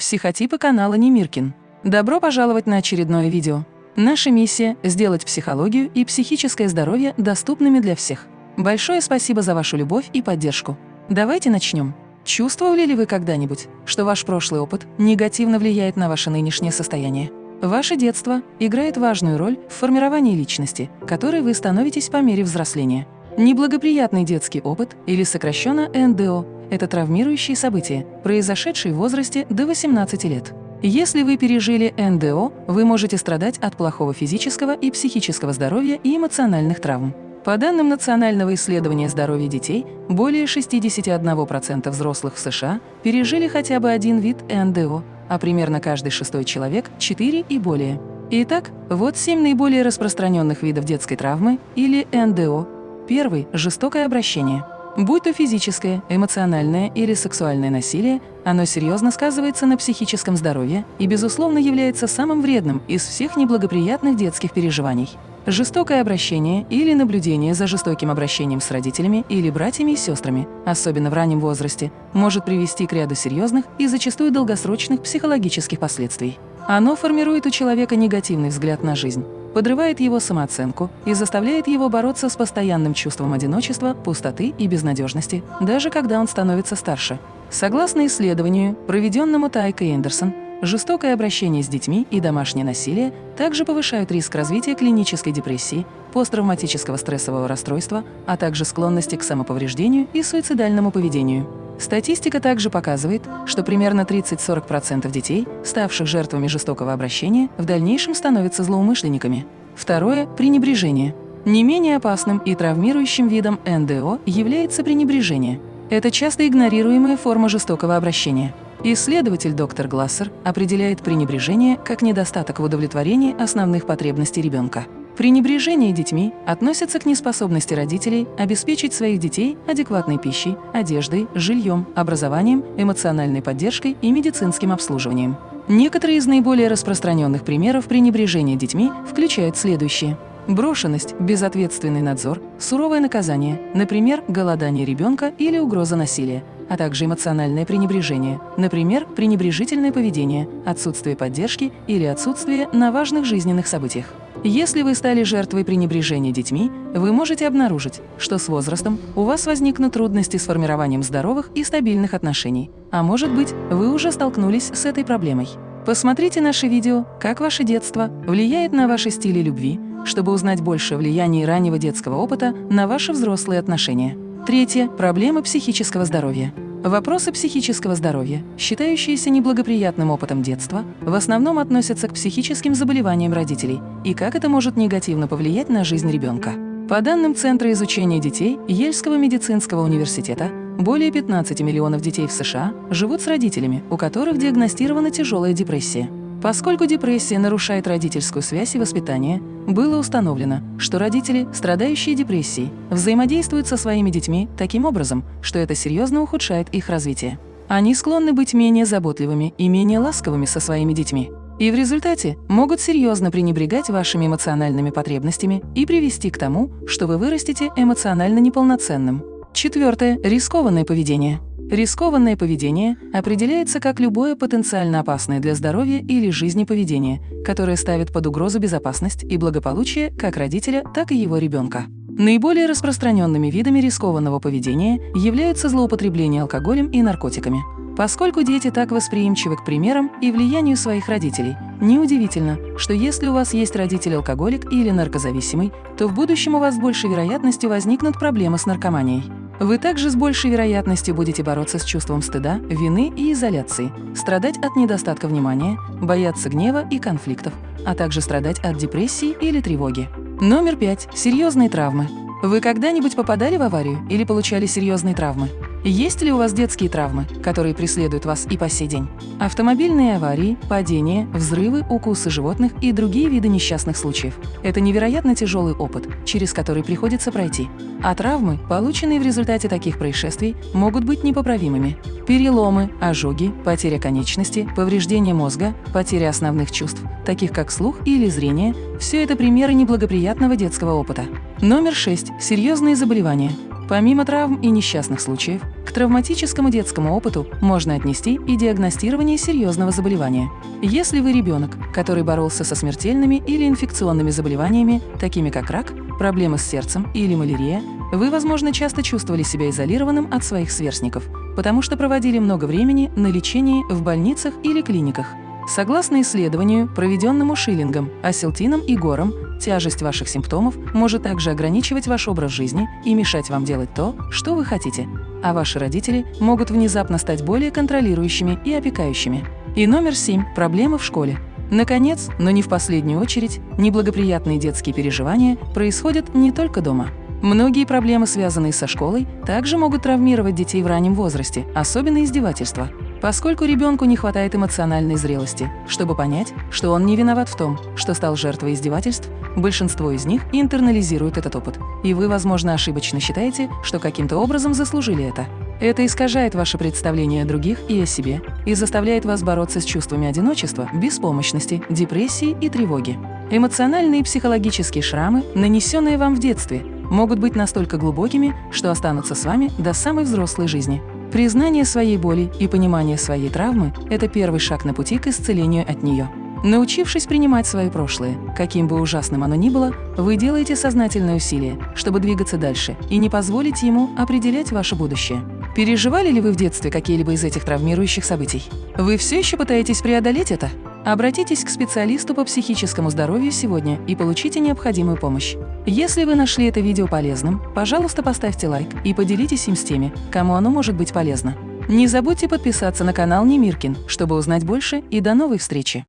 психотипы канала Немиркин. Добро пожаловать на очередное видео. Наша миссия – сделать психологию и психическое здоровье доступными для всех. Большое спасибо за вашу любовь и поддержку. Давайте начнем. Чувствовали ли вы когда-нибудь, что ваш прошлый опыт негативно влияет на ваше нынешнее состояние? Ваше детство играет важную роль в формировании личности, которой вы становитесь по мере взросления. Неблагоприятный детский опыт, или сокращенно НДО, это травмирующие события, произошедшие в возрасте до 18 лет. Если вы пережили НДО, вы можете страдать от плохого физического и психического здоровья и эмоциональных травм. По данным Национального исследования здоровья детей, более 61% взрослых в США пережили хотя бы один вид НДО, а примерно каждый шестой человек – 4 и более. Итак, вот семь наиболее распространенных видов детской травмы или НДО. Первый – жестокое обращение. Будь то физическое, эмоциональное или сексуальное насилие, оно серьезно сказывается на психическом здоровье и, безусловно, является самым вредным из всех неблагоприятных детских переживаний. Жестокое обращение или наблюдение за жестоким обращением с родителями или братьями и сестрами, особенно в раннем возрасте, может привести к ряду серьезных и зачастую долгосрочных психологических последствий. Оно формирует у человека негативный взгляд на жизнь, подрывает его самооценку и заставляет его бороться с постоянным чувством одиночества, пустоты и безнадежности, даже когда он становится старше. Согласно исследованию, проведенному Тайкой Эндерсон, жестокое обращение с детьми и домашнее насилие также повышают риск развития клинической депрессии, посттравматического стрессового расстройства, а также склонности к самоповреждению и суицидальному поведению. Статистика также показывает, что примерно 30-40% детей, ставших жертвами жестокого обращения, в дальнейшем становятся злоумышленниками. Второе – пренебрежение. Не менее опасным и травмирующим видом НДО является пренебрежение. Это часто игнорируемая форма жестокого обращения. Исследователь доктор Глассер определяет пренебрежение как недостаток в удовлетворении основных потребностей ребенка. Пренебрежение детьми относится к неспособности родителей обеспечить своих детей адекватной пищей, одеждой, жильем, образованием, эмоциональной поддержкой и медицинским обслуживанием. Некоторые из наиболее распространенных примеров пренебрежения детьми включают следующие. Брошенность, безответственный надзор, суровое наказание, например, голодание ребенка или угроза насилия, а также эмоциональное пренебрежение, например, пренебрежительное поведение, отсутствие поддержки или отсутствие на важных жизненных событиях. Если вы стали жертвой пренебрежения детьми, вы можете обнаружить, что с возрастом у вас возникнут трудности с формированием здоровых и стабильных отношений, а может быть, вы уже столкнулись с этой проблемой. Посмотрите наше видео «Как ваше детство влияет на ваши стили любви», чтобы узнать больше о влиянии раннего детского опыта на ваши взрослые отношения. Третье – проблемы психического здоровья. Вопросы психического здоровья, считающиеся неблагоприятным опытом детства, в основном относятся к психическим заболеваниям родителей и как это может негативно повлиять на жизнь ребенка. По данным Центра изучения детей Ельского медицинского университета, более 15 миллионов детей в США живут с родителями, у которых диагностирована тяжелая депрессия. Поскольку депрессия нарушает родительскую связь и воспитание, было установлено, что родители, страдающие депрессией, взаимодействуют со своими детьми таким образом, что это серьезно ухудшает их развитие. Они склонны быть менее заботливыми и менее ласковыми со своими детьми. И в результате могут серьезно пренебрегать вашими эмоциональными потребностями и привести к тому, что вы вырастете эмоционально неполноценным. Четвертое – рискованное поведение. Рискованное поведение определяется как любое потенциально опасное для здоровья или жизни поведение, которое ставит под угрозу безопасность и благополучие как родителя, так и его ребенка. Наиболее распространенными видами рискованного поведения являются злоупотребление алкоголем и наркотиками. Поскольку дети так восприимчивы к примерам и влиянию своих родителей, неудивительно, что если у вас есть родитель-алкоголик или наркозависимый, то в будущем у вас с большей вероятностью возникнут проблемы с наркоманией. Вы также с большей вероятностью будете бороться с чувством стыда, вины и изоляции, страдать от недостатка внимания, бояться гнева и конфликтов, а также страдать от депрессии или тревоги. Номер пять. Серьезные травмы. Вы когда-нибудь попадали в аварию или получали серьезные травмы? Есть ли у вас детские травмы, которые преследуют вас и по сей день? Автомобильные аварии, падения, взрывы, укусы животных и другие виды несчастных случаев – это невероятно тяжелый опыт, через который приходится пройти. А травмы, полученные в результате таких происшествий, могут быть непоправимыми. Переломы, ожоги, потеря конечности, повреждение мозга, потеря основных чувств, таких как слух или зрение – все это примеры неблагоприятного детского опыта. Номер 6. Серьезные заболевания. Помимо травм и несчастных случаев, к травматическому детскому опыту можно отнести и диагностирование серьезного заболевания. Если вы ребенок, который боролся со смертельными или инфекционными заболеваниями, такими как рак, проблемы с сердцем или малярия, вы, возможно, часто чувствовали себя изолированным от своих сверстников, потому что проводили много времени на лечении в больницах или клиниках. Согласно исследованию, проведенному Шиллингом, Аселтином и Гором, тяжесть ваших симптомов может также ограничивать ваш образ жизни и мешать вам делать то, что вы хотите, а ваши родители могут внезапно стать более контролирующими и опекающими. И номер семь – проблемы в школе. Наконец, но не в последнюю очередь, неблагоприятные детские переживания происходят не только дома. Многие проблемы, связанные со школой, также могут травмировать детей в раннем возрасте, особенно издевательства поскольку ребенку не хватает эмоциональной зрелости, чтобы понять, что он не виноват в том, что стал жертвой издевательств, большинство из них интернализируют этот опыт, и вы, возможно, ошибочно считаете, что каким-то образом заслужили это. Это искажает ваше представление о других и о себе и заставляет вас бороться с чувствами одиночества, беспомощности, депрессии и тревоги. Эмоциональные и психологические шрамы, нанесенные вам в детстве, могут быть настолько глубокими, что останутся с вами до самой взрослой жизни. Признание своей боли и понимание своей травмы – это первый шаг на пути к исцелению от нее. Научившись принимать свое прошлое, каким бы ужасным оно ни было, вы делаете сознательное усилие, чтобы двигаться дальше и не позволить ему определять ваше будущее. Переживали ли вы в детстве какие-либо из этих травмирующих событий? Вы все еще пытаетесь преодолеть это? Обратитесь к специалисту по психическому здоровью сегодня и получите необходимую помощь. Если вы нашли это видео полезным, пожалуйста, поставьте лайк и поделитесь им с теми, кому оно может быть полезно. Не забудьте подписаться на канал Немиркин, чтобы узнать больше, и до новой встречи!